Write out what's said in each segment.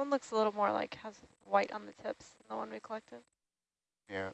one looks a little more like has white on the tips than the one we collected. Yeah.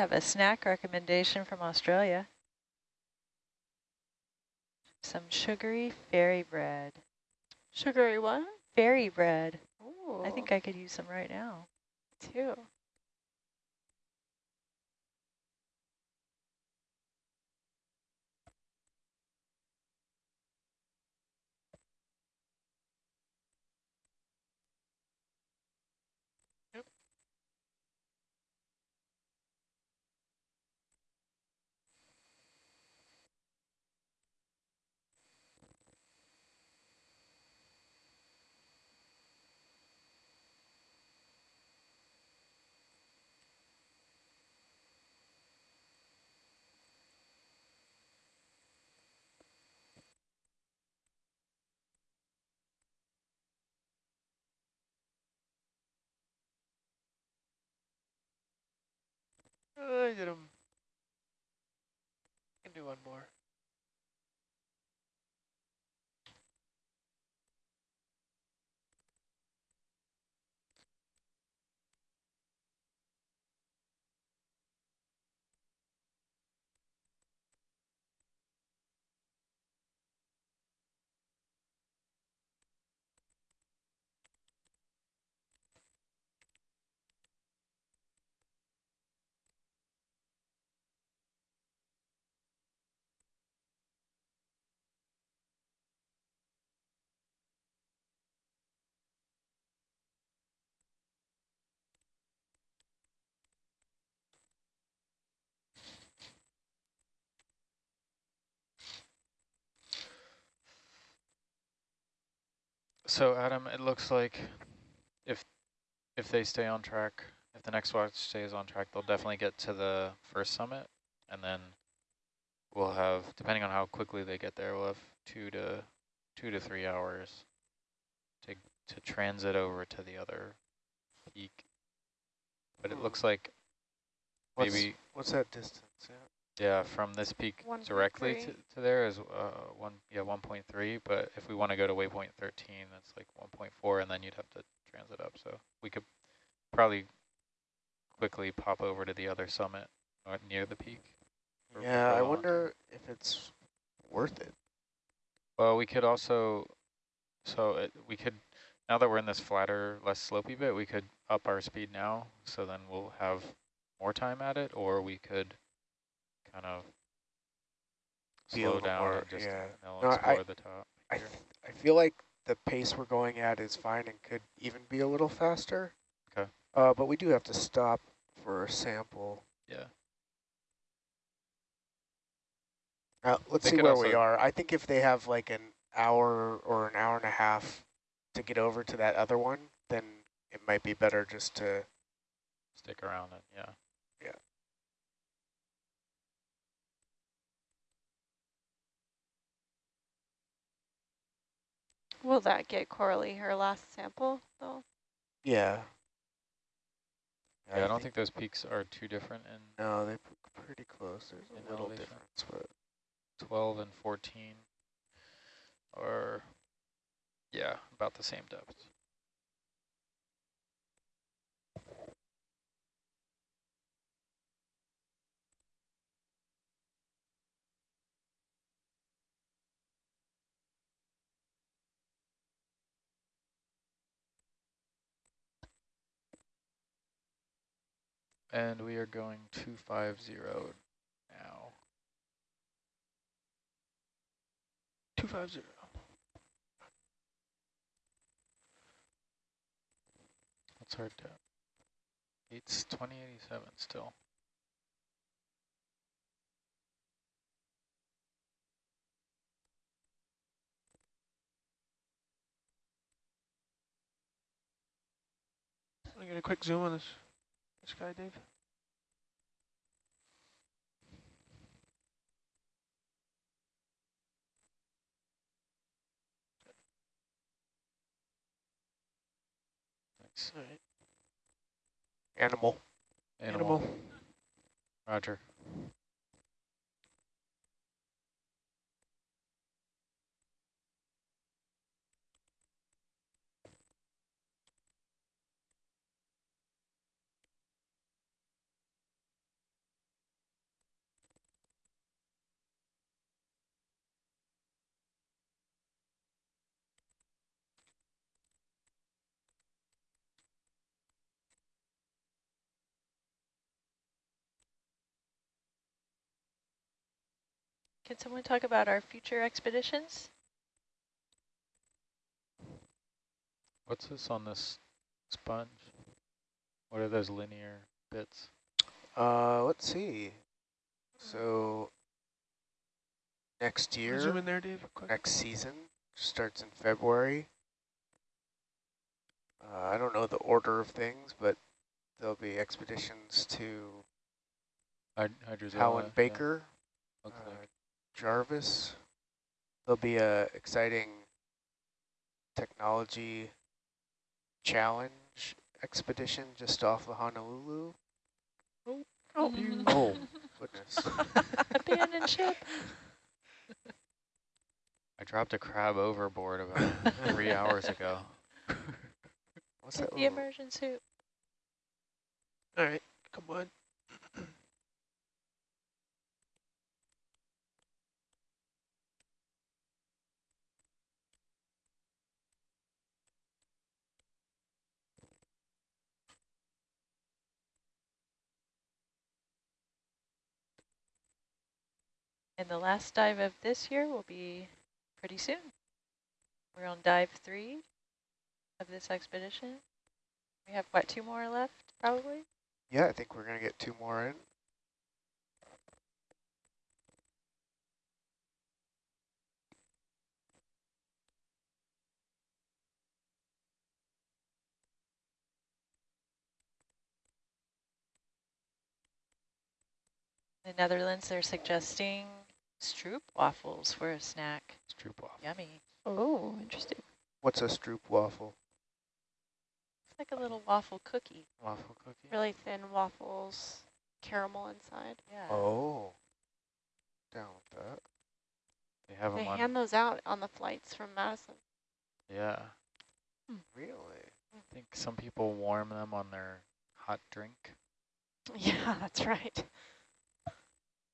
Have a snack recommendation from Australia. Some sugary fairy bread. Sugary what? Fairy bread. Ooh, I think I could use some right now. too. I did them. Can do one more. So Adam, it looks like if if they stay on track, if the next watch stays on track, they'll definitely get to the first summit, and then we'll have, depending on how quickly they get there, we'll have two to two to three hours to to transit over to the other peak. But it hmm. looks like What's, maybe what's that distance? Yeah. Yeah, from this peak directly to, to there is uh, one yeah 1.3. But if we want to go to waypoint 13, that's like 1.4, and then you'd have to transit up. So we could probably quickly pop over to the other summit uh, near the peak. Yeah, I wonder if it's worth it. Well, we could also, so it, we could, now that we're in this flatter, less slopey bit, we could up our speed now. So then we'll have more time at it, or we could kind of slow down more- and just yeah. you know, No, I- explore the top. I, th I feel like the pace we're going at is fine and could even be a little faster. Okay. Uh, but we do have to stop for a sample. Yeah. Uh, let's They see where we are. I think if they have like an hour or an hour and a half to get over to that other one, then it might be better just to, Stick around it, yeah. Will that get Coralie her last sample though? yeah. Yeah, I don't think those peaks are too different in No, they're pretty close. There's a little elevation. difference, but 12 and 14 are, yeah, about the same depth. And we are going 250 now. 250. That's hard to. It's 2087 still. Want to get a quick zoom on this, this guy, Dave? Thanks. All right. Animal. Animal. Animal. Roger. Can someone talk about our future expeditions? What's this on this sponge? What are those linear bits? Uh, let's see. So next year, Zoom year, in there, Dave. Quick. next season starts in February. Uh, I don't know the order of things, but there'll be expeditions to Hyd Hydrozoa. Howland yeah, Baker, looks uh, like. Jarvis. There'll be a exciting technology challenge expedition just off of Honolulu. Oh, mm-hmm. Mm-hmm. Oh, goodness. Abandoned ship. I dropped a crab overboard about three hours ago. What's Get that the little- immersion suit. All right, come on. And the last dive of this year will be pretty soon. We're on dive three of this expedition. We have, what, two more left, probably? Yeah, I think we're going to get two more in. The Netherlands, they're suggesting stroop waffles for a snack. It's waffle. Yummy. Oh, interesting. What's a stroop waffle? It's like a little waffle cookie. Waffle cookie. Really thin waffles, caramel inside. Yeah. Oh, down with that. They have They them on. hand those out on the flights from Madison. Yeah. Hmm. Really? Hmm. I think some people warm them on their hot drink. Yeah, that's right.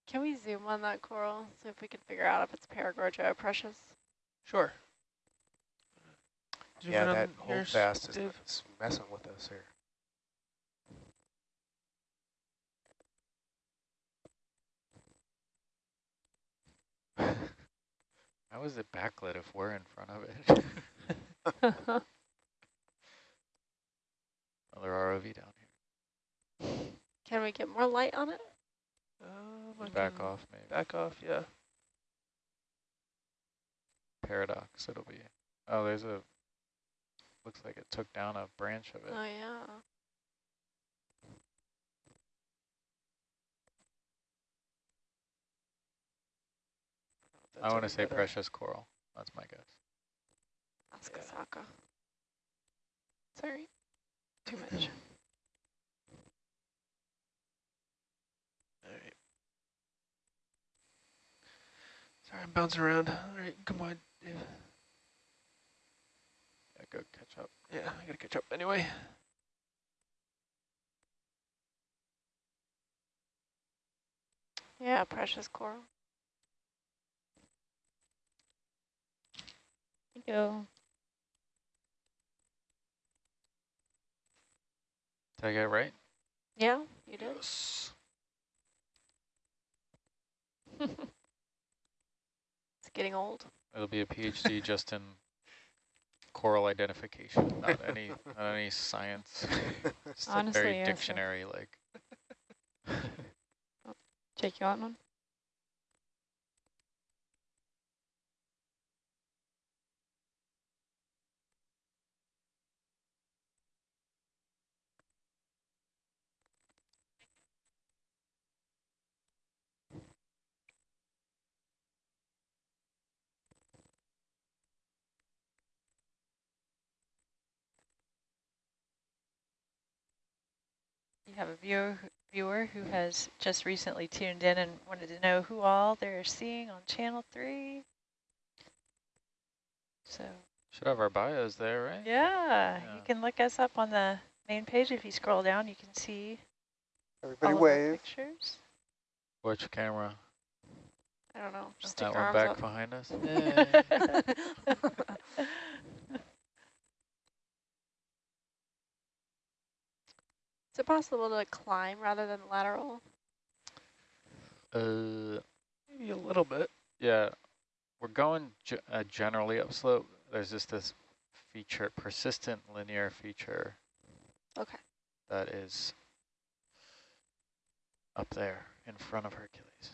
Can we zoom on that coral, see if we can figure out if it's Paragorgia or Precious? Sure. Zoom yeah, that hold fast is Dave. is messing with us here. How is it backlit if we're in front of it? Another ROV down here. Can we get more light on it? Um, Back off, maybe. Back off, yeah. Paradox, it'll be. Oh, there's a. Looks like it took down a branch of it. Oh, yeah. I want to say better. precious coral. That's my guess. Ask Asako. Sorry. Too much. Sorry, I'm bouncing around. All right, come on, Dave. Yeah, go catch up. Yeah, I gotta catch up anyway. Yeah, precious coral. Thank you. Did I get it right? Yeah, you did. Yes. getting old. It'll be a PhD just in coral identification, not any not any science. Honestly, a very yes, dictionary like. Jake, you want one? Have a viewer viewer who has just recently tuned in and wanted to know who all they're seeing on channel three. So Should have our bios there, right? yeah, Yeah. you can look us up on the main page. If you scroll down, you can see Everybody all of our wave. pictures. Which camera? I don't know. Just that stick one back arms behind us. Is it possible to climb rather than lateral? Uh, Maybe a little bit. yeah, we're going ge uh, generally upslope. There's just this feature, persistent linear feature Okay. that is up there in front of Hercules.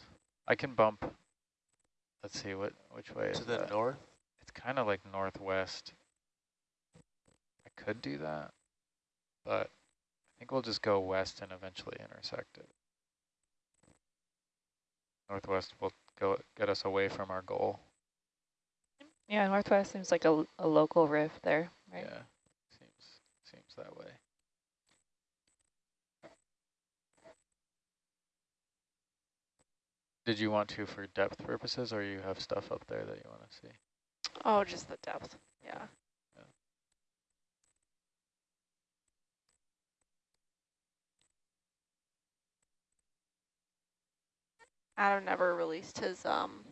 I can bump. Let's see what which way is To the that? north? It's kind of like northwest. I could do that, but I think we'll just go west and eventually intersect it. Northwest will go get us away from our goal. Yeah, Northwest seems like a, a local rift there, right? Yeah, seems seems that way. Did you want to for depth purposes, or you have stuff up there that you want to see? Oh, just the depth. Yeah. Adam never released his um.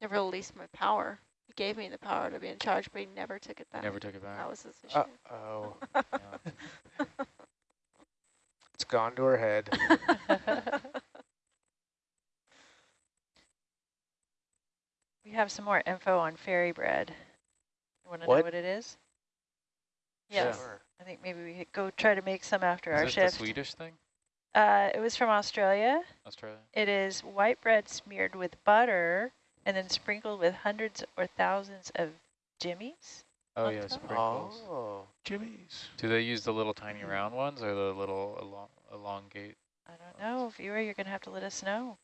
Never released my power. He gave me the power to be in charge, but he never took it back. Never took it back. That was his issue. Uh-oh. Yeah. It's gone to her head. we have some more info on fairy bread. You want to know What? what it is? Yeah. Yes. Sure. I think maybe we could go try to make some after Is our this shift. the Swedish thing? Uh, it was from Australia. Australia? It is white bread smeared with butter and then sprinkled with hundreds or thousands of jimmies. Oh on yeah, top? sprinkles. Oh. Jimmy's. Do they use the little tiny round ones or the little elong elongate? I don't know. Viewer, you're going to have to let us know.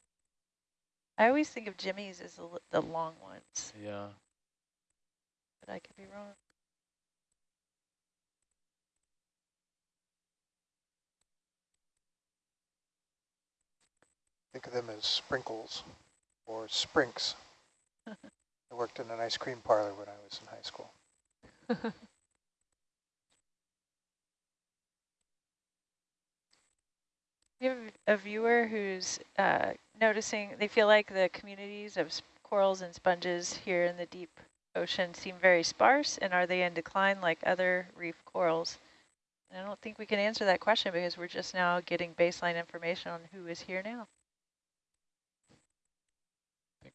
I always think of jimmies as the, the long ones, Yeah. but I could be wrong. Think of them as sprinkles or sprinks. I worked in an ice cream parlor when I was in high school. We have a viewer who's uh, noticing, they feel like the communities of corals and sponges here in the deep ocean seem very sparse, and are they in decline like other reef corals? And I don't think we can answer that question because we're just now getting baseline information on who is here now.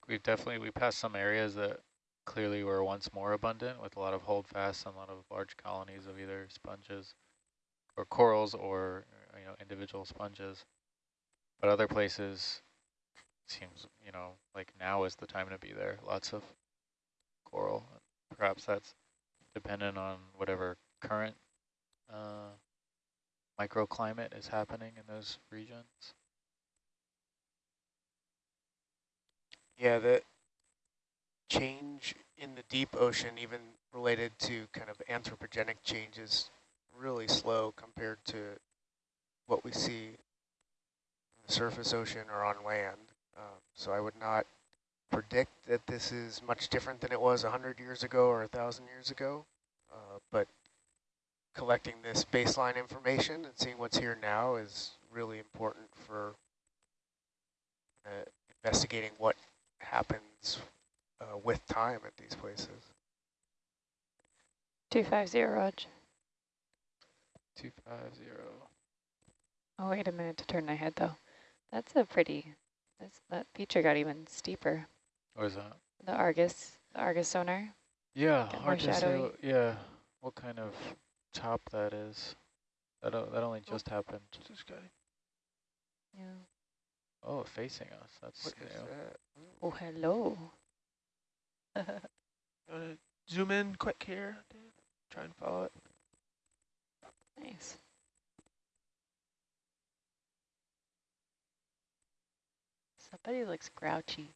We've definitely, we passed some areas that clearly were once more abundant with a lot of holdfasts and a lot of large colonies of either sponges or corals or, you know, individual sponges. But other places seems, you know, like now is the time to be there. Lots of coral. Perhaps that's dependent on whatever current uh, microclimate is happening in those regions. Yeah, the change in the deep ocean, even related to kind of anthropogenic changes, really slow compared to what we see in the surface ocean or on land. Um, so I would not predict that this is much different than it was 100 years ago or 1,000 years ago. Uh, but collecting this baseline information and seeing what's here now is really important for uh, investigating what happens uh, with time at these places. 250, Rog. 250. Oh, wait a minute to turn my head, though. That's a pretty, that's, that feature got even steeper. What is that? The Argus, the Argus sonar. Yeah, hard to say. Yeah, what kind of top that is. That that only just happened. What's this guy? Yeah. Oh, facing us. That's What is new. that? Oh, hello. Wanna uh, zoom in quick here? Dave? Try and follow it. Nice. Somebody looks grouchy.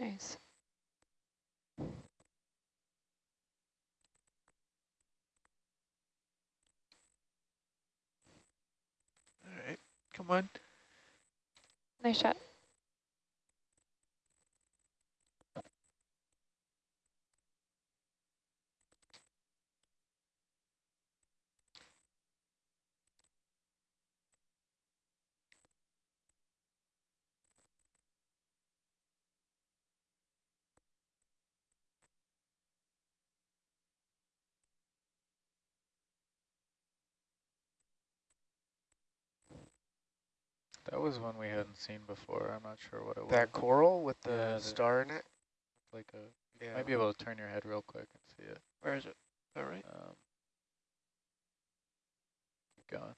Nice. All right, come on. Nice shot. Was one we hadn't seen before. I'm not sure what it was. That coral with the Yeah, star in it? like a. You Yeah. might be able to turn your head real quick and see it. Where is it? All right. Um, keep going.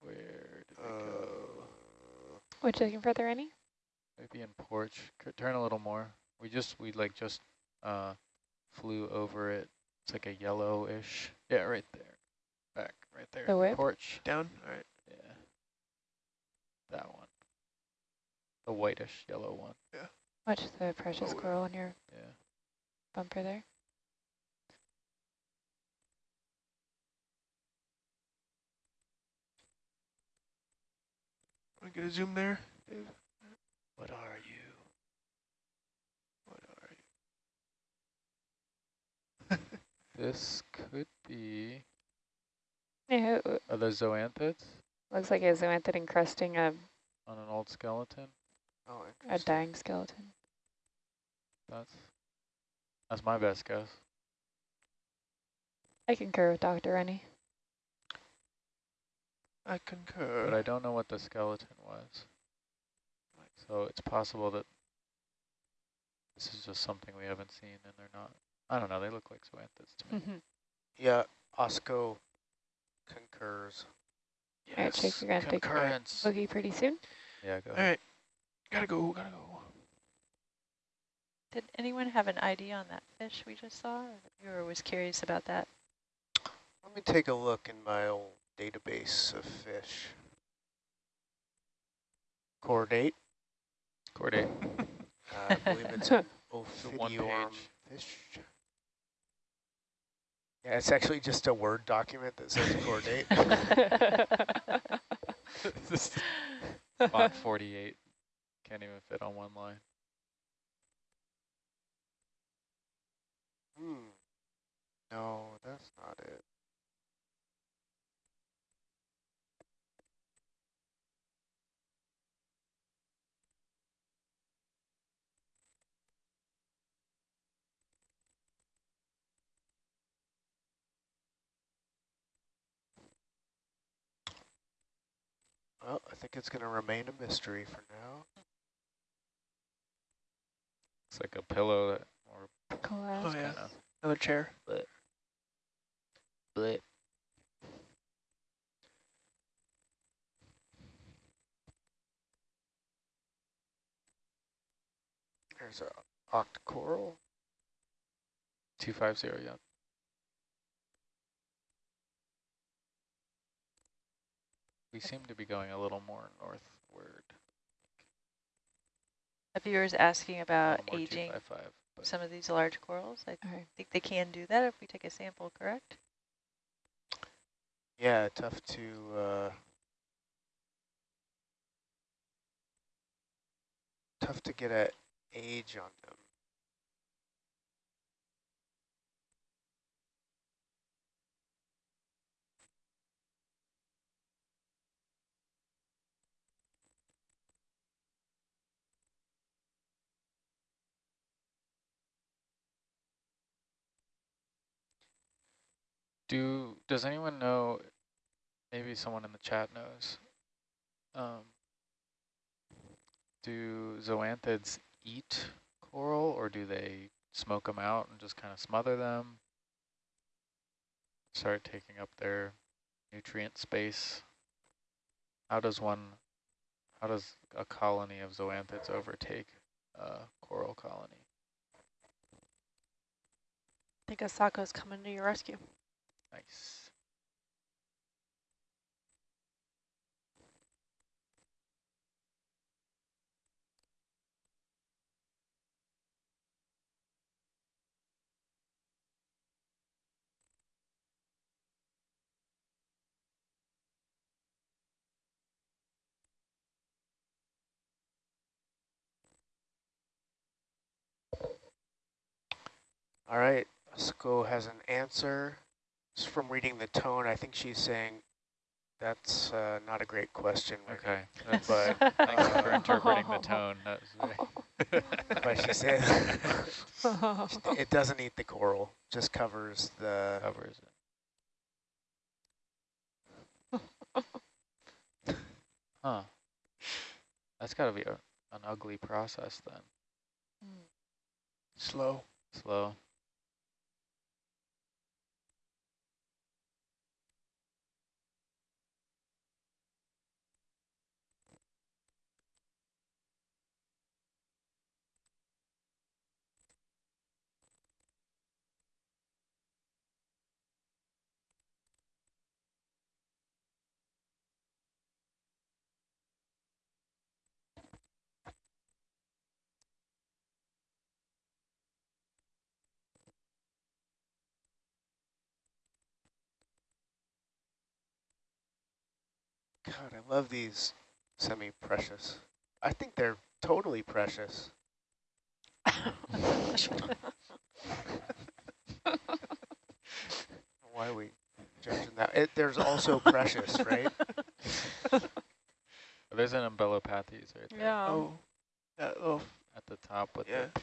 Where did we go? Uh, What you looking for there, any? Maybe in porch. C- Turn a little more. We just we like just uh flew over it. It's like a yellowish. Yeah, right there. Back right there. The whip? Porch. Down. All right. Yeah. That one. The whitish yellow one. Yeah. Watch the precious Oh, yeah. coral on your Yeah. bumper there. Want to get a zoom there, Dave? what are you? What are you? This could be Yeah, it are those zoanthids looks like a zoanthid encrusting a, on an old skeleton. Oh, a dying skeleton. That's that's my best guess. I concur with Dr. Rennie. I concur. But I don't know what the skeleton was. So it's possible that this is just something we haven't seen and they're not. I don't know, they look like zoanthids to me. Mm-hmm. Yeah, Osco concurs. All right, Jake, we're gonna have to concurrence. boogie pretty soon. Yeah, go All ahead. right. Gotta go. Gotta go. Did anyone have an ID on that fish we just saw? Or the viewer was curious about that. Let me take a look in my old database of fish. Core date. Corday. I believe it's The one Ophidiiform page. fish. Yeah, it's actually just a Word document that says coordinate. date. This Font 48. Can't even fit on one line. Hmm. No, that's not it. Well, I think it's going to remain a mystery for now. It's like a pillow that, or Collage. Oh, yeah. kinda Another chair. blip. There's a octocoral. 250, yeah. We seem to be going a little more northward. A viewer's asking about aging 255, but some of these large corals. I All right. think they can do that if we take a sample, correct? Yeah, tough to uh, tough to get a age on them. Do, does anyone know, maybe someone in the chat knows, um, do zoanthids eat coral or do they smoke them out and just kind of smother them? Start taking up their nutrient space? How does one, how does a colony of zoanthids overtake a coral colony? I think Asako's coming to your rescue. Nice. All right, Sko has an answer. Just from reading the tone, I think she's saying that's uh, not a great question. Rick." Okay. That's, But, thanks for uh, interpreting the tone. That was very But she said it doesn't eat the coral, just covers the. covers it. Huh. That's got to be a, an ugly process then. Slow. Slow. God, I love these semi-precious. I think they're totally precious. Why are we judging that? It, there's also precious, right? There's an umbellapathes right there yeah. Oh, that little, at the top with yeah. the,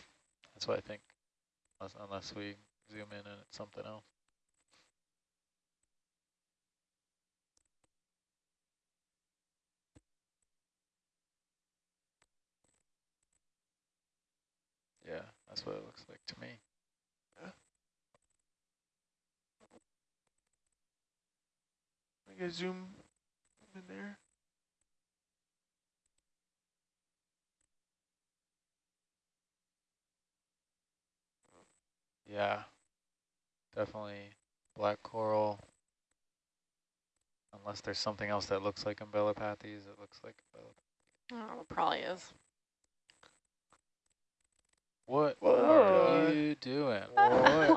that's what I think, unless, unless we zoom in and it's something else. Yeah, that's what it looks like to me. Yeah. I can zoom in there. Yeah, definitely black coral. Unless there's something else that looks like umbellapathes, it looks like umbellapathes. Oh, it probably is. What Whoa. are you doing?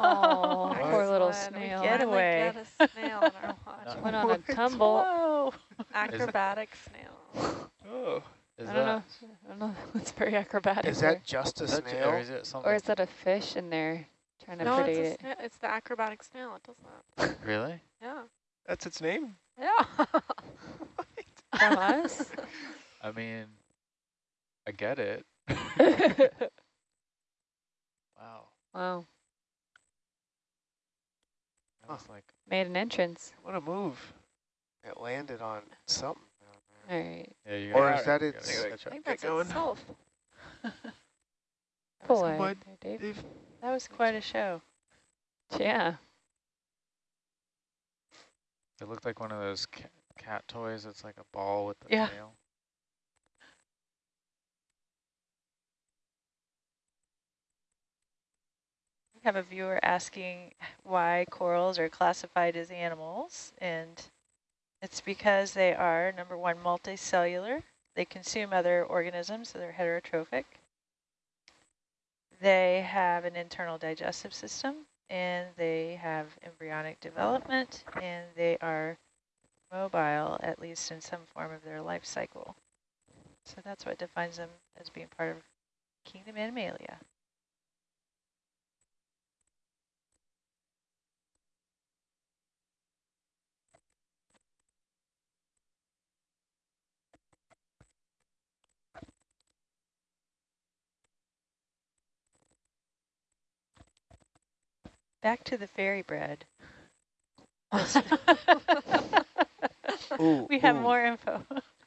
Oh, poor little Excellent. We snail. Get finally away. Get a snail on our watch. Went on a tumble. Whoa. Acrobatic snail. Oh, Is I that, don't know. I don't know. It's very acrobatic. Is there. that just a is snail? or is it something? or is that a fish in there trying to No, predate it's, a it? snail. it's the acrobatic snail. It does that. really? Yeah. that's its name? Yeah. From us? I mean, I get it. Wow. wow. That was like, Made an entrance. What a move. It landed on something All right. yeah, you Or is that its- catch I think that's going. itself. Pull Come it there, Dave. Dave. That was quite a show. Yeah. It looked like one of those ca cat toys. It's like a ball with the Yeah. tail. Have a viewer asking why corals are classified as animals, and it's because they are, number one, multicellular. They consume other organisms, so they're heterotrophic. They have an internal digestive system, and they have embryonic development, and they are mobile, at least in some form of their life cycle. So that's what defines them as being part of kingdom Animalia. Back to the fairy bread. Ooh, we have ooh. more info.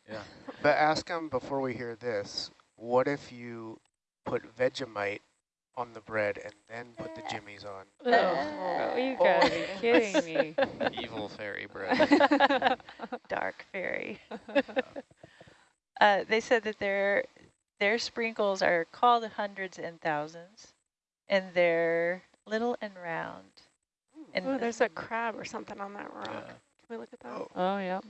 Yeah. But ask them before we hear this, what if you put Vegemite on the bread and then put the jimmies on? Oh, you gotta be kidding me. Evil fairy bread. Dark fairy. uh, they said that their their sprinkles are called hundreds and thousands, and they're little and round. And Oh, there's a crab or something on that rock. Yeah. Can we look at that? Oh. Oh, yeah.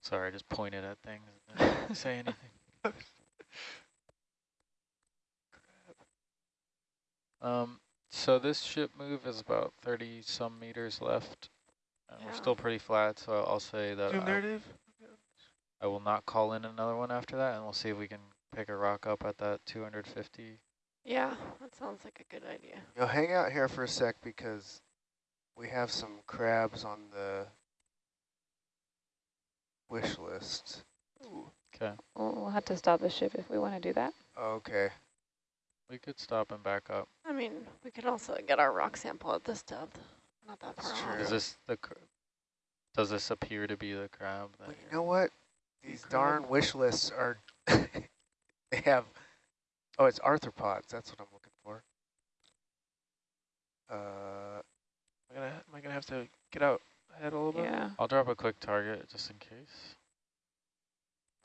Sorry, I just pointed at things and didn't say anything. Um, so this ship move is about 30 some meters left. And we're still pretty flat, so I'll say that Zoom narrative. I will not call in another one after that, and we'll see if we can pick a rock up at that 250. Yeah, that sounds like a good idea. You'll hang out here for a sec because we have some crabs on the wish list. Okay, We'll, we'll have to stop the ship if we want to do that. Okay. we could stop and back up. I mean, we could also get our rock sample at this depth. Not that That's far off. true. Is this the? cr- Does this appear to be the crab? That Well, you know what? These crab. darn wish lists are, they have, oh, it's arthropods. That's what I'm looking for. Uh, Am I gonna, am I gonna have to get out ahead a little bit? Yeah. I'll drop a quick target just in case.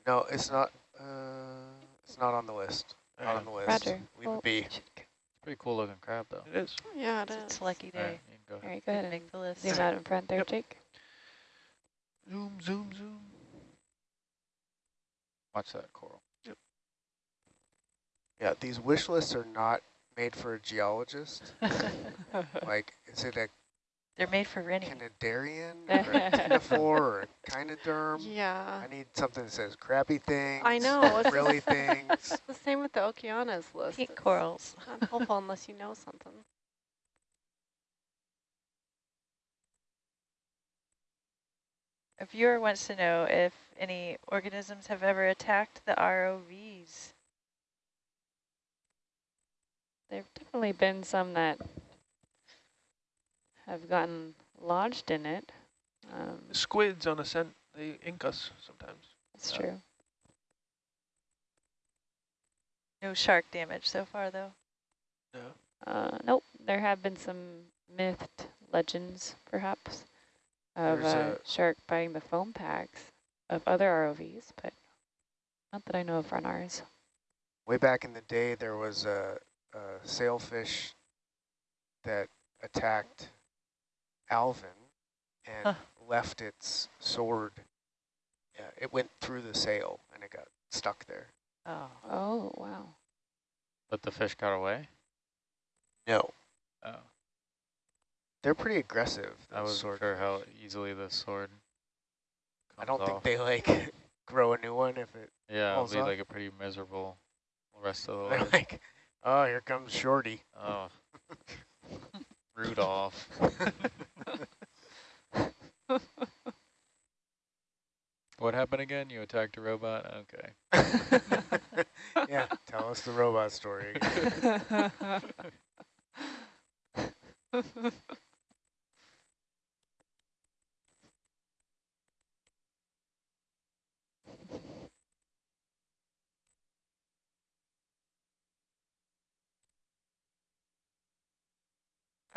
no, it's not, uh, it's not on the list. Not on the list. Roger. Leave Well, it be. It's pretty cool looking crab though. It is. Yeah, it it's is. a lucky day. All right, go ahead. right, go ahead and Make the list. zoom out in front there, Yep. Jake. Zoom, zoom, zoom. Watch that coral. Yeah, these wish lists are not made for a geologist. like, is it a They're made for renting. Cnidarian or a ctenophore or a echinoderm? Yeah. I need something that says crappy things. I know. really Frilly things. the same with the Okeanos list. Pink It's corals. Not helpful unless you know something. A viewer wants to know if any organisms have ever attacked the ROVs. There've definitely been some that have gotten lodged in it. Um, Squids on ascent, they ink us sometimes. it's Yeah. true. No shark damage so far, though. No. Uh, nope, there have been some mythed legends, perhaps, of There's a a- shark biting the foam packs of other ROVs, but not that I know of on ours. Way back in the day, there was a, a sailfish that attacked Alvin and Huh. left its sword. Yeah, it went through the sail and it got stuck there. Oh. Oh, wow. But the fish got away? No, Oh. they're pretty aggressive. I wasn't sure swordfish. how easily the sword I don't think they like grow a new one if it. Yeah, it'll be off. like a pretty miserable rest of the life. like, oh, here comes Shorty. Oh. Rudolph. What happened again? You attacked a robot? Okay. yeah, tell us the robot story.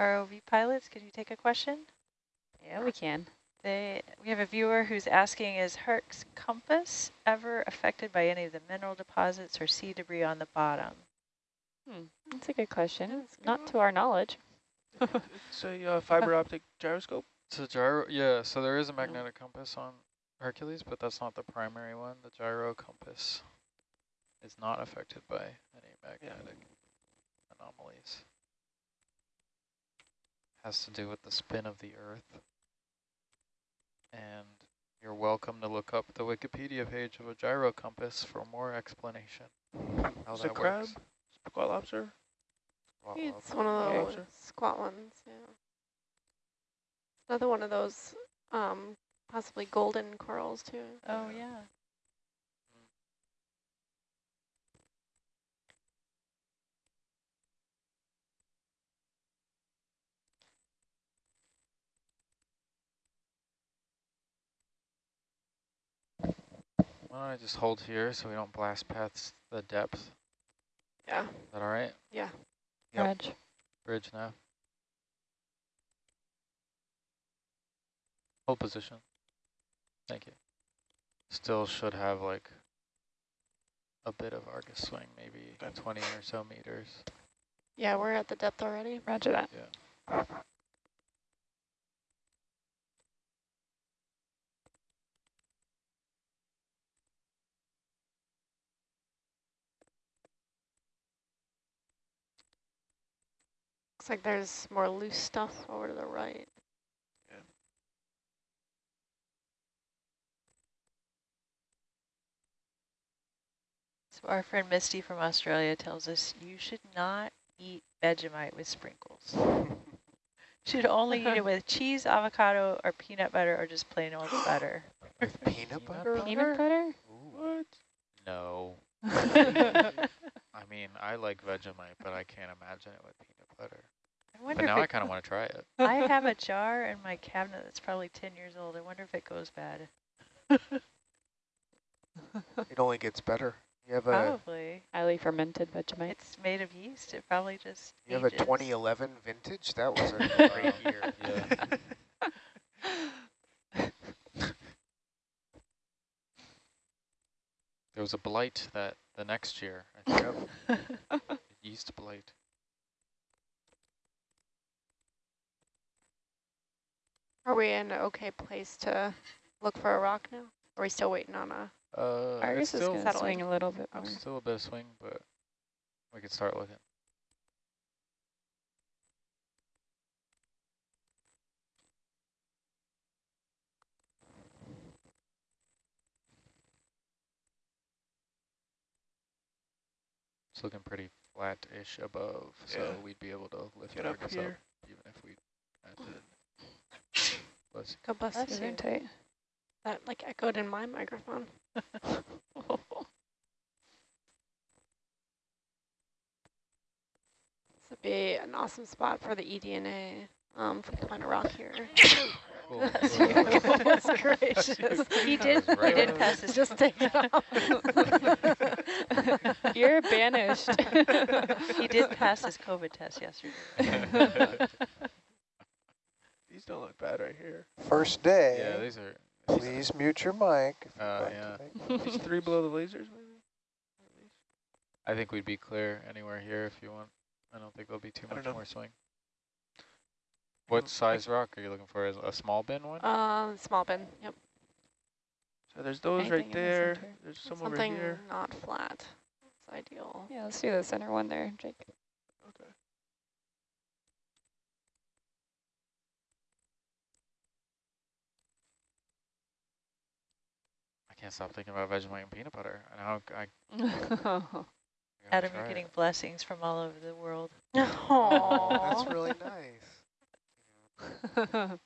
ROV pilots, can you take a question? Yeah, we can. They, we have a viewer who's asking, is Herc's compass ever affected by any of the mineral deposits or sea debris on the bottom? Hmm, that's a good question. That's a Not to our knowledge. It's a uh, fiber optic gyroscope. It's a gyro, yeah, so there is a magnetic compass on Hercules, but that's not the primary one. The gyro compass is not affected by any magnetic anomalies. Has to do with the spin of the Earth. And you're welcome to look up the Wikipedia page of a gyro compass for more explanation. How Is it that crab? works. Squat lobster? Well, It's one of Yeah. those squat ones, yeah. Another one of those um, possibly golden corals too. Oh, yeah. I just hold here so we don't blast past the depth? Yeah. Is that all right? Yeah. Yep. Reg. Bridge now. Hold position. Thank you. Still should have like a bit of Argus swing, maybe Okay. 20 or so meters. Yeah, we're at the depth already. Roger that. Yeah. Looks like there's more loose stuff over to the right. So our friend Misty from Australia tells us you should not eat Vegemite with sprinkles. should only eat it with cheese, avocado, or peanut butter, or just plain old butter. With peanut Peanut butter? Peanut there? butter? What? No. I mean, I like Vegemite, but I can't imagine it with peanut butter. I But wonder now if I kind of want to try it. I have a jar in my cabinet that's probably 10 years old. I wonder if it goes bad. It only gets better. You have a Probably. Highly fermented Vegemite. It's made of yeast. It probably just you have a 2011 vintage. That was a great year. Yeah. There was a blight that the next year, I think. Yeast blight. Are we in an okay place to look for a rock now? Are we still waiting on a? Uh, it's Argus is still, going to swing a little bit more. still a bit of swing, but we could start looking. It's looking pretty flat-ish above, so we'd be able to lift Get up Argus here. up, even if we had to. Let's God bless Bless you. you. Tight. That like echoed in my microphone. This would be an awesome spot for the eDNA. Um, if we can find a rock here. Cool. Goodness gracious. He did. right he did pass his. Just take it off. You're banished. he did pass his COVID test yesterday. These don't look bad right here. First day. yeah, day, these are. please mute your mic. Uh, yeah. These three below the lasers, maybe? I think we'd be clear anywhere here if you want. I don't think there'll be too much more swing. What size rock are you looking for? Is a small bin one? Um, small bin. Yep. So there's those Anything right in the there. There's some over Something not flat. It's ideal. yeah, let's do the center one there, Jake. Can't stop thinking about Vegemite and peanut butter. And how I, I gotta Adam, you're it. getting blessings from all over the world. Oh, that's really nice.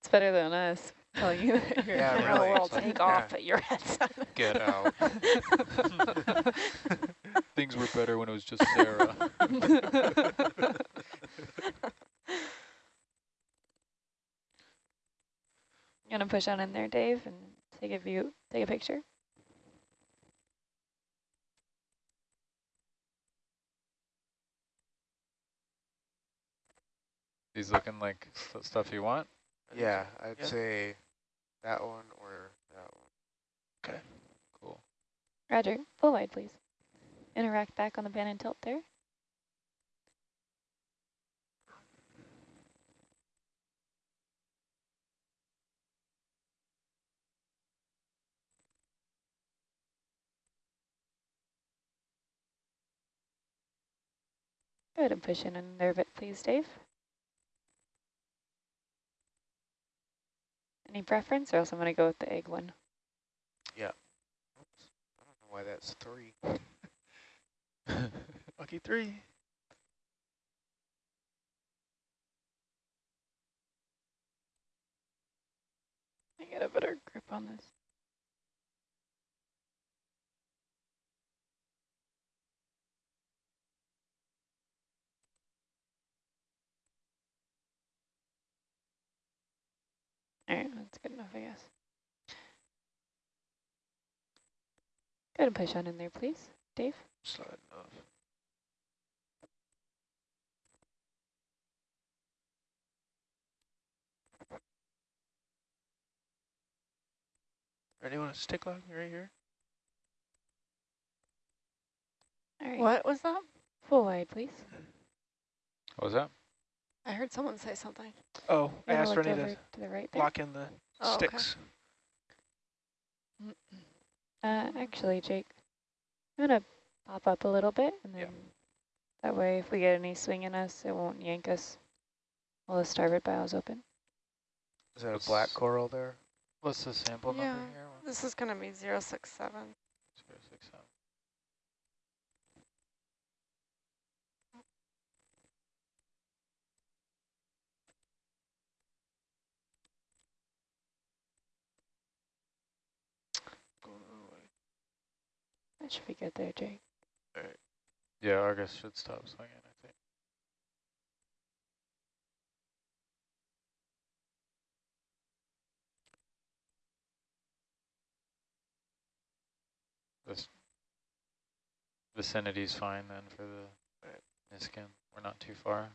it's better than us telling you that you're Yeah, the really, world. it's like- Take Yeah. off at your headset. Get out. Things were better when it was just Sarah. You want to push on in there, Dave, and take a view, take a picture? These looking like st stuff you want? Yeah, I'd Yeah. say that one or that one. Okay, cool. Roger, full wide, please. Interact back on the pan and tilt there. Go ahead and push in and there a bit, please, Dave. Any preference, or else I'm going to go with the egg one. Oops. I don't know why that's three. Lucky three. I get a better grip on this. All right, that's good enough, I guess. Go ahead and push on in there, please. Dave? Sliding off. Ready? Want to stick log right here? All right. What was that? Full wide, please. What was that? I heard someone say something. Oh, I asked look Rennie to to the right there. lock in the Oh, okay. sticks. Uh, actually, Jake, I'm gonna pop up a little bit, and then Yep. that way, if we get any swing in us, it won't yank us while the starboard bow is open. Is that a black coral there? What's the sample Yeah. number here? This is going to be 067. Zero six seven. Going the other way. That should be good there, Jake. Yeah, Argus should stop swinging, I think. This vicinity's fine then for the Niskin. We're not too far.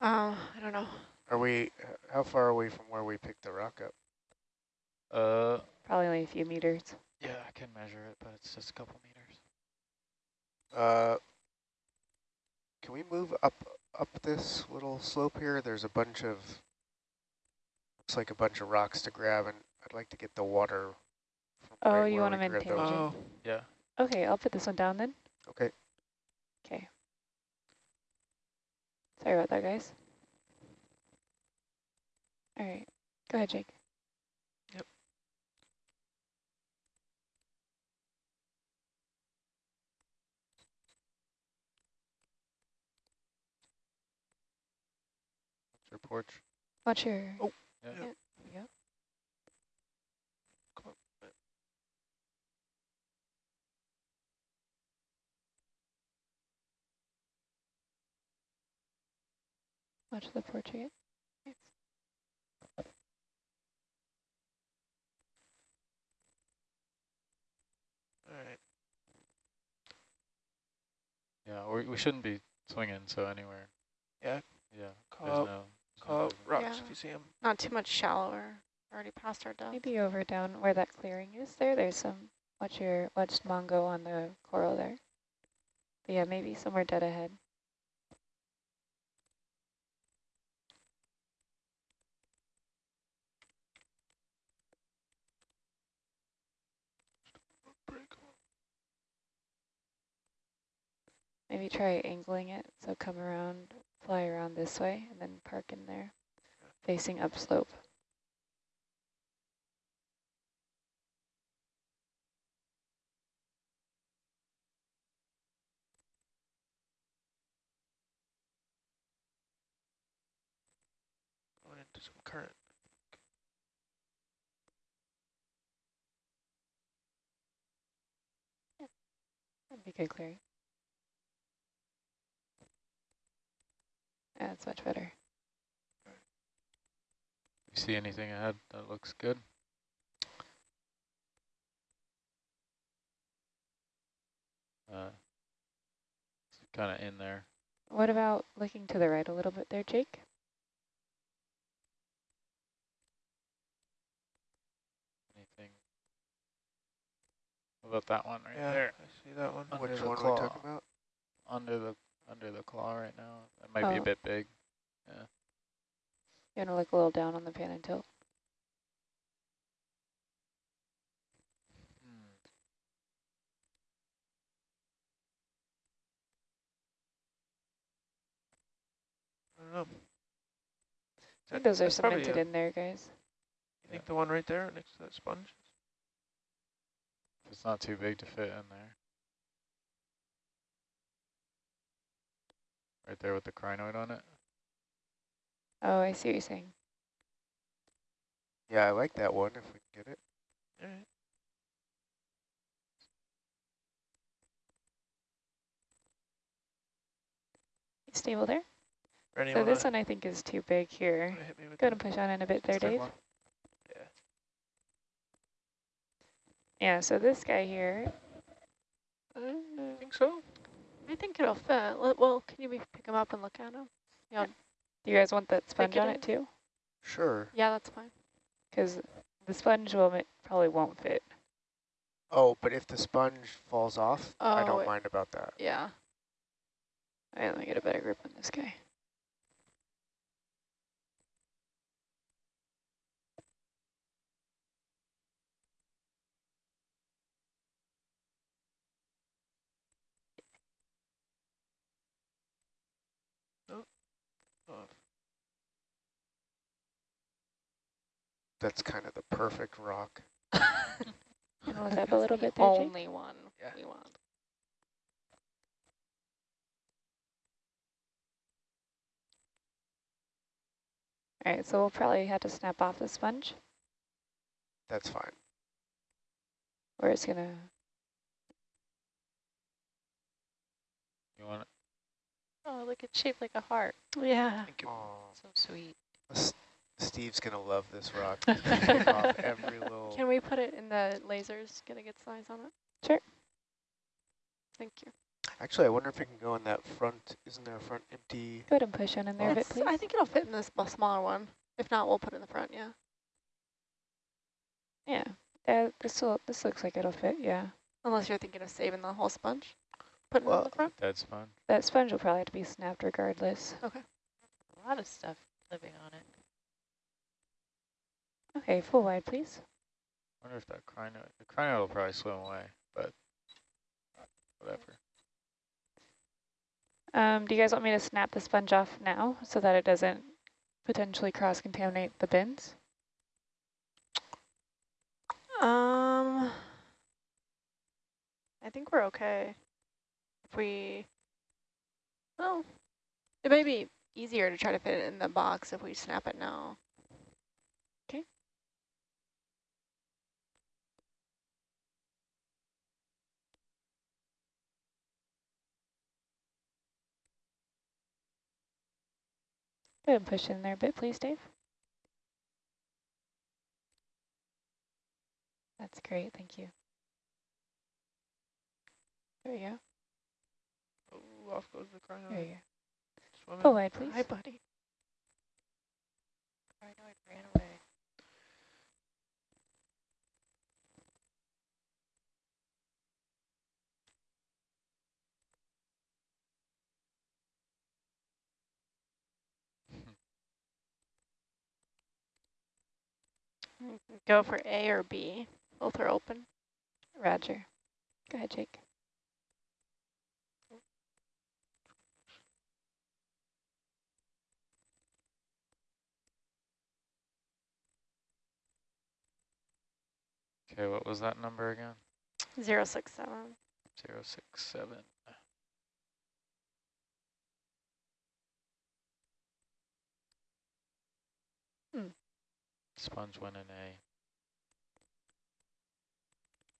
Uh, I don't know. Are we, how far are we from where we picked the rock up? Uh, Probably only a few meters. Yeah, I can measure it, but it's just a couple meters. Uh, can we move up up this little slope here? There's a bunch of looks like a bunch of rocks to grab, and I'd like to get the water. From Oh, right you want to them in grabbed those. Oh, Yeah. Okay, I'll put this one down then. Okay. Okay. Sorry about that, guys. All right, go ahead, Jake. Porch? Watch your. Oh, Yeah. yeah. Yep. come on. Watch the portrait. All right. Yeah, we, we shouldn't be swinging, so anywhere. Yeah. Yeah. Call there's out, no, there's no call out movement. rocks Yeah. if you see them. Not too much shallower. Already past our depth. Maybe over down where that clearing is there. There's some. Watch your watch Mongo on the coral there. But yeah, maybe somewhere dead ahead. Pretty cool. Maybe try angling it. So come around, fly around this way, and then park in there, facing upslope. Going into some current. That'd be good clearing. That's much better. You see anything ahead that looks good? Uh, it's kind of in there. What about looking to the right a little bit there, Jake? Anything? What about that one right yeah, there? I see that one. Under Which the one are claw. we talking about? Under the under the claw right now. That might be a Oh. bit big. Yeah. You want to look a little down on the pan and tilt? Hmm. I don't know. I think those are that's probably cemented a- in there, guys. You think the one right there next to that sponge? It's not too big to fit in there. Right there with the crinoid on it. Oh, I see what you're saying. Yeah, I like that one if we can get it. All right. Stable there. Ready? so this one I think is too big here. hit me Go ahead and push on in a bit there, Dave. one. Yeah. Yeah, so this guy here, I think so? I think it'll fit. Well, can you pick him up and look at him? Yeah, do you guys want that sponge it on in. it too? Sure. yeah, that's fine. Because the sponge will probably won't fit. Oh, but if the sponge falls off, I Oh, don't it- mind about that. Yeah. All right, let me get a better grip on this guy. That's kind of the perfect rock. Can look up a little bit there, Jake? only one Yeah. we want. All right, so we'll probably have to snap off the sponge, That's fine. or it's gonna. You want it? Oh, look, it's shaped like a heart. Yeah. thank you. Aw, So sweet. S- Steve's gonna love this rock. He's gonna take off every little. Can we put it in the lasers, get a good size on it? Sure. Thank you. Actually, I wonder if it can go in that front. Isn't there a front empty? Go ahead and push in in there a bit, please. I think it'll fit in this smaller one. If not, we'll put it in the front, yeah. Yeah, uh, this will. This looks like it'll fit. Yeah, Unless you're thinking of saving the whole sponge. Put it in Well- the front. Dead sponge? that sponge will probably have to be snapped regardless. Okay. A lot of stuff living on it. Okay, full wide, please. I wonder if that crino, the crino will probably swim away, but whatever. Um, do you guys want me to snap the sponge off now so that it doesn't potentially cross-contaminate the bins? Um, I think we're okay. If we, well, it may be easier to try to fit it in the box if we snap it now. Go ahead and push in there a bit, please, Dave. That's great, thank you. There we go. Oh, off goes the crino. There you go. Swimming. Full wide, please. Hi, buddy. Crinoid ran away. Go for A or B. Both are open. Roger. Go ahead, Jake. Okay, what was that number again? Zero six seven. Zero six seven. Hmm. Sponge 1 and A.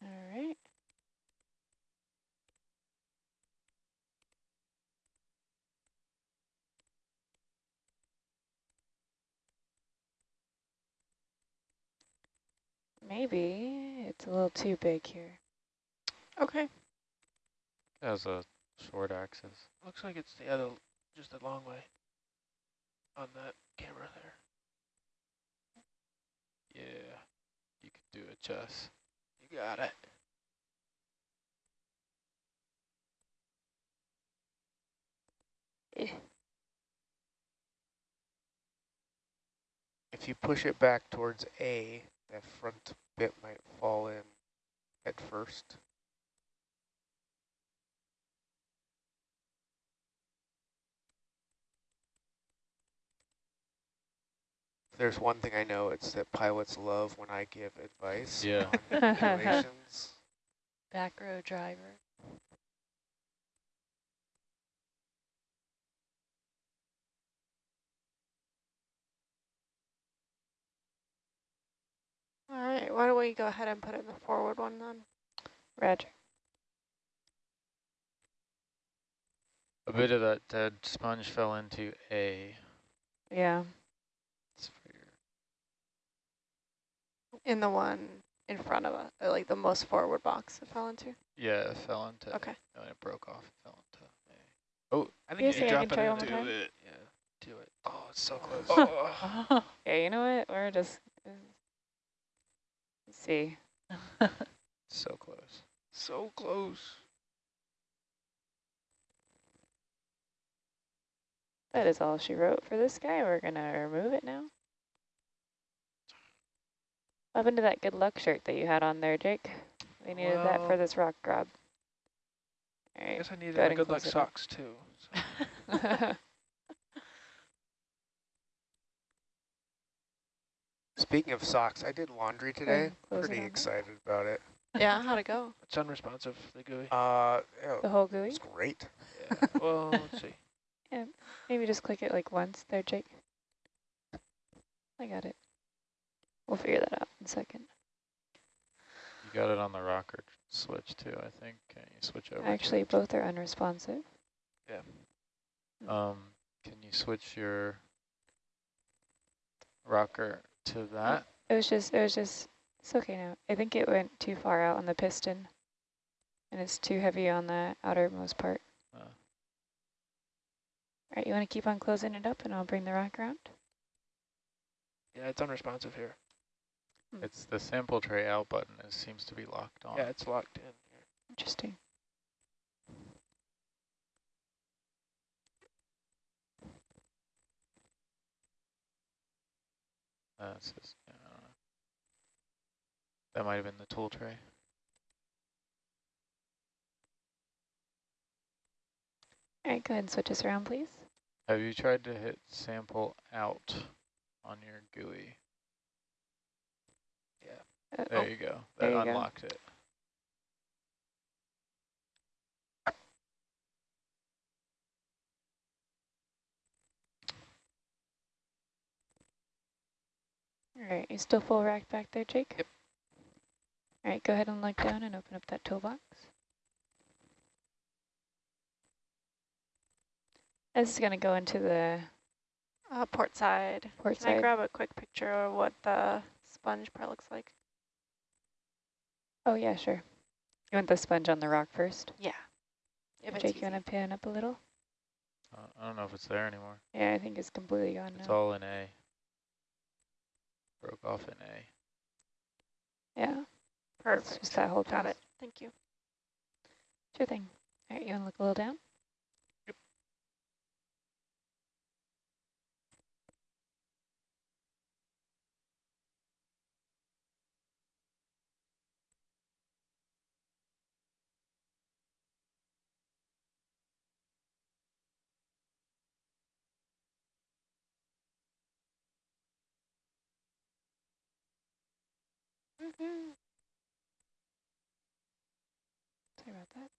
All right. Maybe it's a little too big here. Okay. It has a short axis. Looks like it's the other, just a long way on that camera there. Yeah, you could do it, Jess. You got it. Eh. If you push it back towards A, that front bit might fall in at first. There's one thing I know, it's that pilots love when I give advice Yeah. on. Back row driver. All right. Why don't we go ahead and put in the forward one then? Roger. A bit of that dead sponge fell into A. Yeah. It's for your In the one in front of us, like the most forward box it fell into? Yeah, it fell into, Okay. no, it broke off, it fell into Oh, I think say you I drop can it try in one more time? it. Yeah, do it. Oh, it's so close. Oh. Okay, you know what? We're just let's see. so close. so close. That is all she wrote for this guy. We're gonna remove it now. What happened to that good luck shirt that you had on there, Jake? We needed that for this rock grab. All I guess I needed Go ahead my and good luck close up. socks too. So. Speaking of socks, I did laundry today. Pretty on. excited about it. Yeah, how'd it go? It's unresponsive, the GUI. Uh, yeah, the whole it GUI? was great. Yeah. well, let's see. Maybe just click it like once there, Jake. I got it. We'll figure that out in a second. You got it on the rocker switch too, I think. Can you switch over? to Actually, it? both are unresponsive. Yeah. Um, can you switch your rocker to that? It was just, it was just, it's okay now. I think it went too far out on the piston. And it's too heavy on the outermost part. Uh. All right, you want to keep on closing it up and I'll bring the rock around? Yeah, it's unresponsive here. It's the sample tray out button. It seems to be locked on. Yeah, it's locked in here. Interesting. Uh, it's just, yeah, I don't know. That might have been the tool tray. All right, go ahead and switch us around, please. Have you tried to hit sample out on your GUI? Uh, There oh, you go. That you go. unlocked it. All right, you still full rack back there, Jake? Yep. All right, go ahead and look down and open up that toolbox. This is going to go into the Uh, port side. port Can I grab a quick picture of what the sponge part looks like? Oh, yeah, sure. You want the sponge on the rock first? Yeah. If it's Jake, you easy. want to pan up a little? Uh, I don't know if it's there anymore. Yeah, I think it's completely gone It's now. all in A. Broke off in A. Yeah, it's just that whole Got it. Thank you. Sure thing. All right, you want to look a little down? Sorry about that.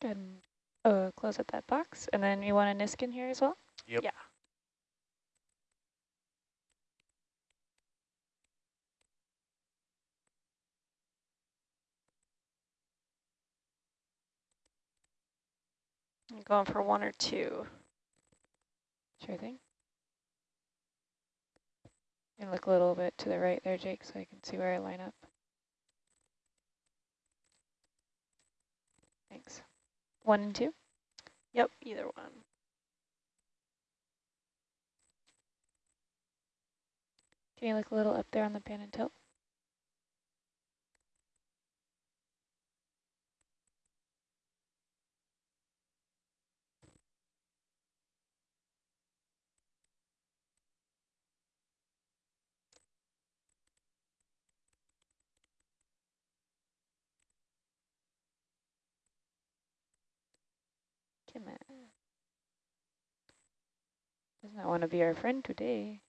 Go ahead and uh, close up that box. And then you want a Niskin here as well? Yep. Yeah. I'm going for one or two. Sure thing. And look a little bit to the right there, Jake, so I can see where I line up. Thanks. One and two? Yep, either one. Can you look a little up there on the pan and tilt? On. Does not want to be our friend today.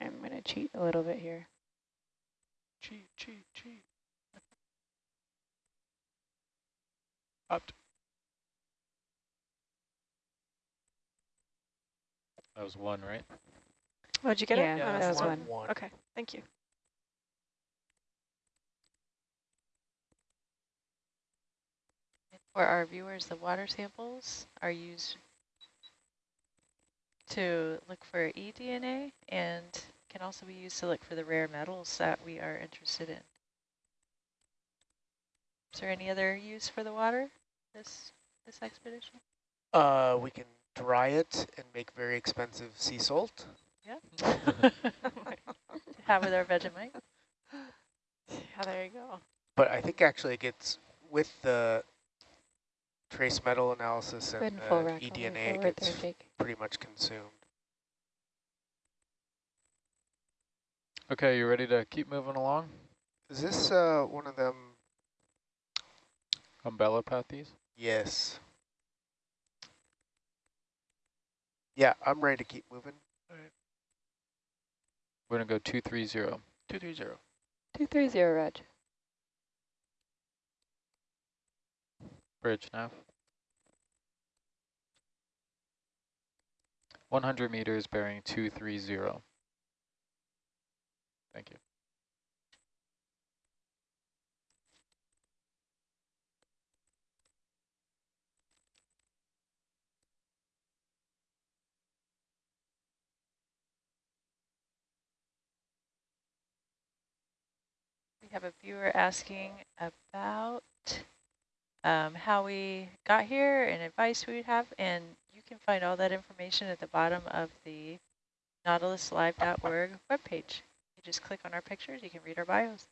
I'm going to cheat a little bit here. Cheat, cheat, cheat. Up. That was one, right? Oh, did you get Yeah, it? Yeah, I that was it. one. Okay, thank you. For our viewers, the water samples are used to look for eDNA and can also be used to look for the rare metals that we are interested in. Is there any other use for the water this this expedition? Uh, we can dry it and make very expensive sea salt. to have with our Vegemite? Yeah, there you go. But I think actually it gets with the trace metal analysis and and full the rack all the way eDNA, it gets there, pretty much consumed. Okay, you ready to keep moving along? Is this uh, one of them? Umbellapathes? Yes. Yeah, I'm ready to keep moving. We're gonna go two three zero. Two three zero. 230, Reg. Bridge nav. 100 meters bearing 230. Thank you. We have a viewer asking about um, how we got here and advice we would have, and you can find all that information at the bottom of the nautiluslive.org webpage. Just click on our pictures, you can read our bios.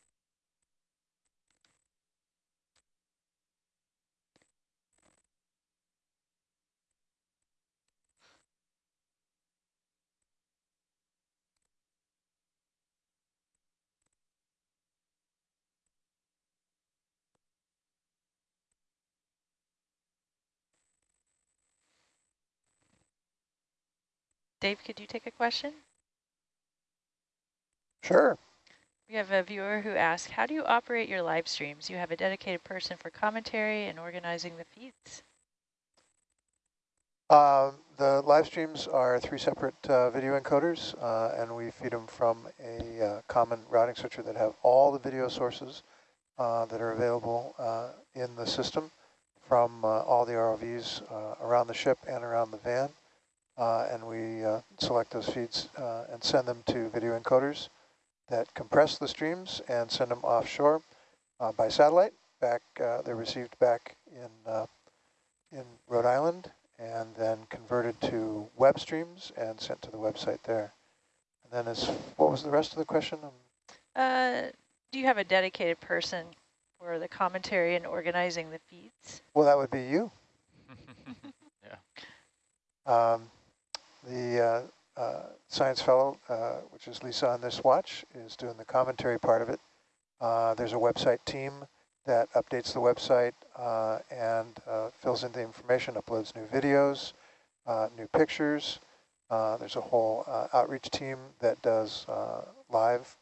Dave, could you take a question? Sure. We have a viewer who asked, how do you operate your live streams? You have a dedicated person for commentary and organizing the feeds. Uh, the live streams are three separate uh, video encoders, uh, and we feed them from a uh, common routing switcher that have all the video sources uh, that are available uh, in the system from uh, all the ROVs uh, around the ship and around the van. Uh, and we uh, select those feeds uh, and send them to video encoders that compress the streams and send them offshore uh, by satellite. Back, uh, they're received back in uh, in Rhode Island and then converted to web streams and sent to the website there. And then as what was the rest of the question? Um, Uh, do you have a dedicated person for the commentary and organizing the feeds? well, that would be you. yeah. Um, the uh, uh, science fellow, uh, which is Lisa on this watch, is doing the commentary part of it. Uh, there's a website team that updates the website uh, and uh, fills in the information, uploads new videos, uh, new pictures. Uh, there's a whole uh, outreach team that does uh, live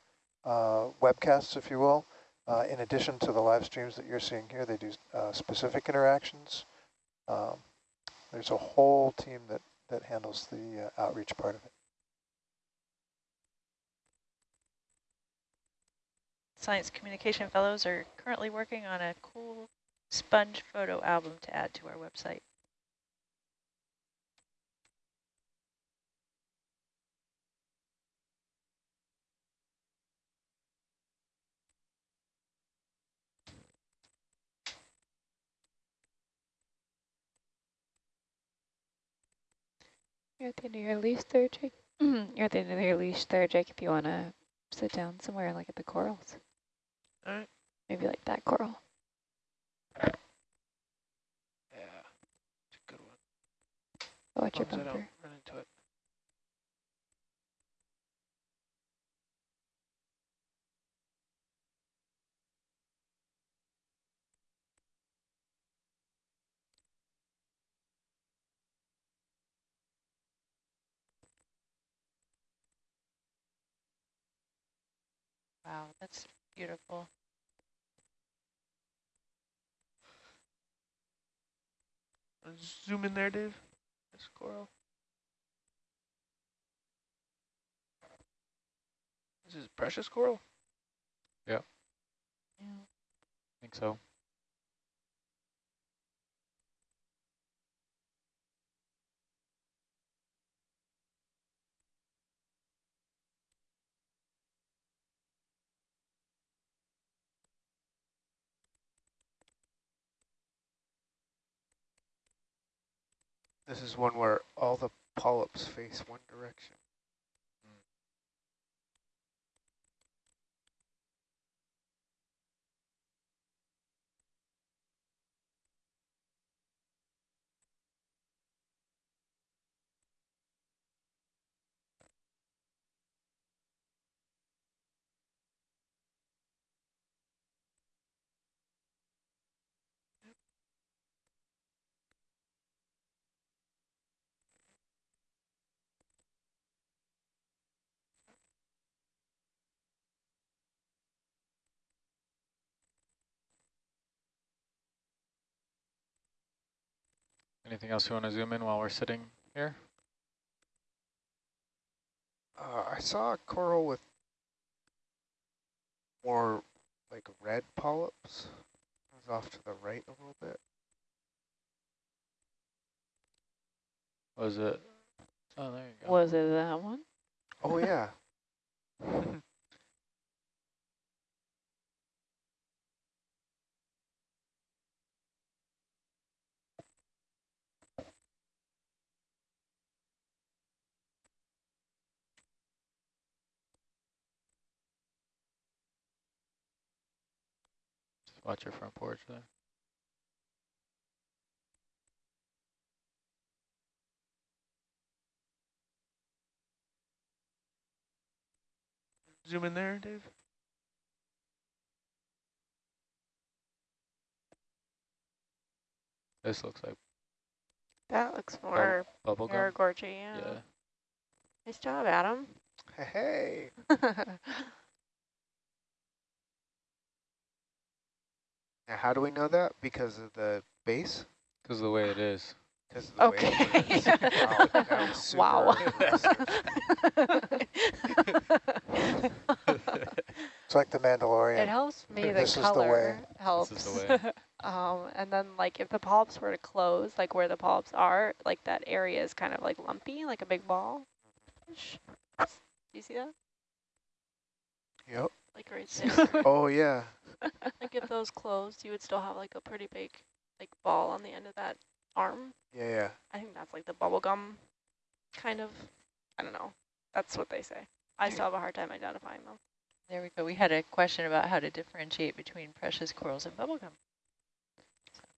uh, webcasts, if you will. Uh, in addition to the live streams that you're seeing here, they do uh, specific interactions. Um, there's a whole team that that handles the uh, outreach part of it. Science Communication Fellows are currently working on a cool sponge photo album to add to our website. You're at the end of your leash there, Jake. Mm-hmm. You're at the end of your leash there, Jake, if you want to sit down somewhere like at the corals. All right. Maybe like that coral. Yeah. It's a good one. Watch your As long as I bumper. don't run into it. Wow, that's Beautiful. Zoom in there, Dave. This coral. This is precious coral. Yeah. I think so. This is one where all the polyps face one direction. Anything else you want to zoom in while we're sitting here? Uh, I saw a coral with more like red polyps. It was off to the right a little bit. Was it? Oh, there you go. Was it that one? Oh yeah. watch your front porch there. Zoom in there, Dave. This looks like That looks more bubble gum. Paragorgia, yeah. Yeah. Nice job, Adam. Hey. Now, how do we know that? Because of the base? Because of the way it is. Because of the Okay. way it is. wow. That was super It's like the Mandalorian. it helps me the This is the color way. helps. This is the way. um, and then like if the polyps were to close, like where the polyps are, like that area is kind of like lumpy, like a big ball. Do you see that? Yep. Like right there. Oh yeah. Like if those closed, you would still have like a pretty big like ball on the end of that arm. Yeah, yeah. I think that's like the bubble gum kind of, I don't know. That's what they say. I still have a hard time identifying them. There we go. We had a question about how to differentiate between precious corals and bubblegum.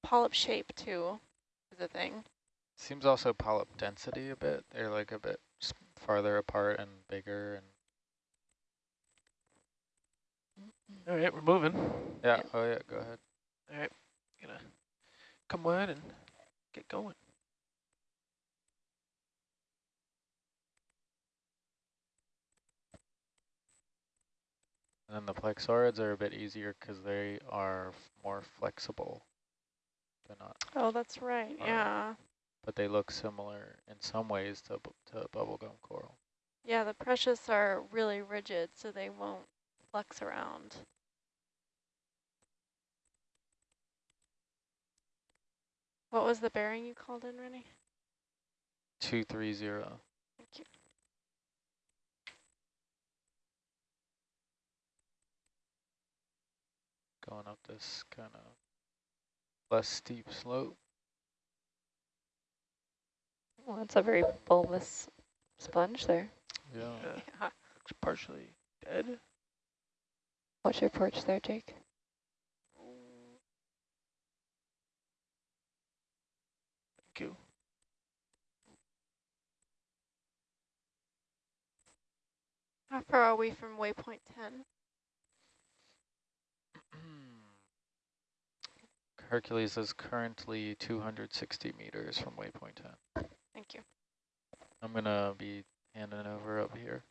Polyp shape too is a thing. Seems also polyp density a bit. They're like a bit farther apart and bigger. and All right, we're moving. Yeah, Yep. oh yeah, go ahead. All right, gonna come wide and get going. And then the plexaurids are a bit easier because they are more flexible. They're not, Oh, that's right. Alright. Yeah. but they look similar in some ways to, to bubblegum coral. Yeah, the precious are really rigid, so they won't flex around. What was the bearing you called in, Rennie? 230. Thank you. Going up this kind of less steep slope. Well, that's a very bulbous sponge there. Yeah. Yeah, Yeah. looks partially dead. What's your porch there, Jake? Thank you. How far are we from waypoint 10? Hercules is currently 260 meters from waypoint 10. Thank you. I'm going to be handing over up here.